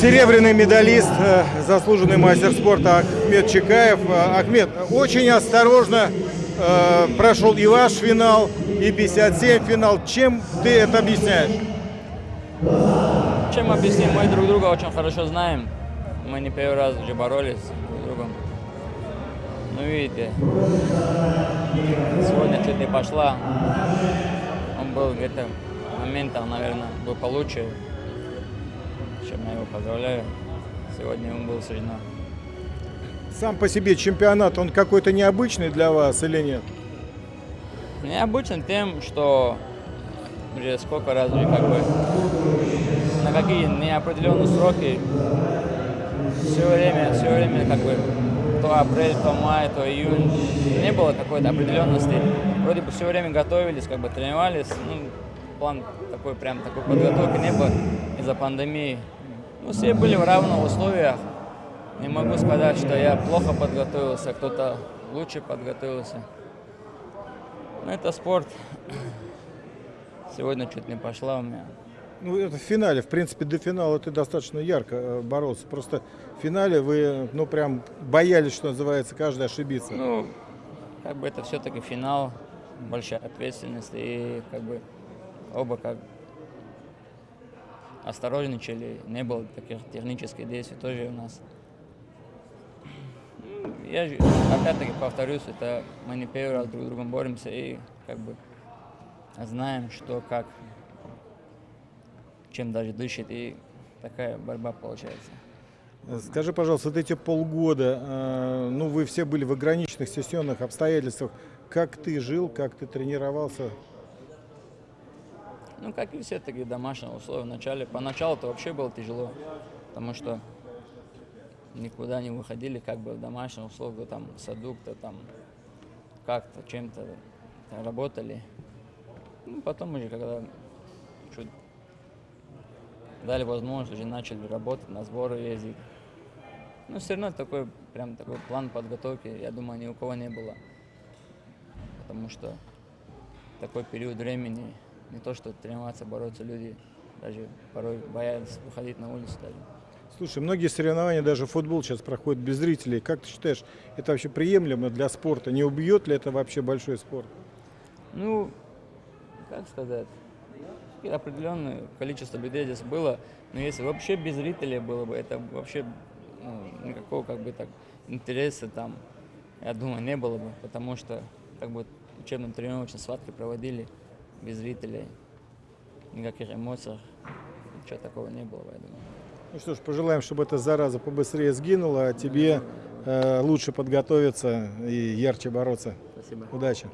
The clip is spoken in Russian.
Серебряный медалист, э, заслуженный мастер спорта Ахмед Чекаев. Э, Ахмед, очень осторожно э, прошел и ваш финал, и 57 финал. Чем ты это объясняешь? Чем объясним? Мы друг друга очень хорошо знаем. Мы не первый раз уже боролись друг с другом. Ну, видите, сегодня чуть не пошла. Он был где-то моментом, наверное, был получше. Чем я его поздравляю. Сегодня он был суждено. Сам по себе чемпионат, он какой-то необычный для вас или нет? Необычен тем, что уже сколько раз уже как бы на какие неопределенные сроки все время, все время как бы то апрель, то май, то июнь. Не было какой-то определенности. Вроде бы все время готовились, как бы тренировались. Ну, план такой прям такой подготовки не было из-за пандемии. Ну, все были в равных условиях. Не могу сказать, что я плохо подготовился, кто-то лучше подготовился. Но это спорт. Сегодня чуть не пошла у меня. Ну, это в финале, в принципе, до финала ты достаточно ярко э, боролся. Просто в финале вы, ну, прям боялись, что называется, каждый ошибиться. Ну, как бы это все-таки финал, большая ответственность, и как бы оба как осторожничали, не было таких технических действий тоже у нас. Ну, Я опять-таки повторюсь, это мы не первый раз друг с другом боремся и как бы знаем, что как, чем даже дышит, и такая борьба получается. Скажи, пожалуйста, вот эти полгода, э, ну, вы все были в ограниченных сессионных обстоятельствах. Как ты жил, как ты тренировался? Ну, как и все такие домашние условия вначале. Поначалу это вообще было тяжело, потому что никуда не выходили, как бы в домашних условиях, там, в саду, то там как-то, чем-то работали. Ну, потом уже, когда чуть дали возможность, уже начали работать, на сборы ездить. Но все равно такой, прям такой план подготовки, я думаю, ни у кого не было. Потому что такой период времени, не то что тренироваться, бороться, люди даже порой боялись выходить на улицу даже. Слушай, многие соревнования, даже футбол сейчас проходит без зрителей. Как ты считаешь, это вообще приемлемо для спорта? Не убьет ли это вообще большой спорт? Ну, как сказать, определенное количество людей здесь было, но если вообще без зрителей было бы, это вообще ну, никакого как бы так интереса там, я думаю, не было бы, потому что как бы учебно-тренировочные схватки проводили без зрителей, никаких эмоций, ничего такого не было, я думаю. Ну что ж, пожелаем, чтобы эта зараза побыстрее сгинула, а тебе э, лучше подготовиться и ярче бороться. Спасибо. Удачи.